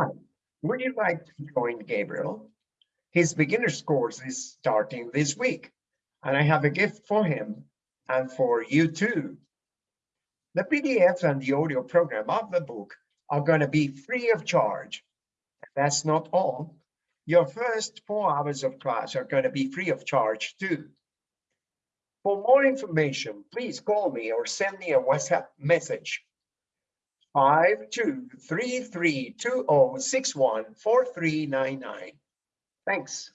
Hi, would you like to join Gabriel? His beginner's course is starting this week, and I have a gift for him and for you too. The PDF and the audio program of the book are going to be free of charge. That's not all. Your first four hours of class are going to be free of charge too. For more information, please call me or send me a WhatsApp message. 523320614399. Thanks.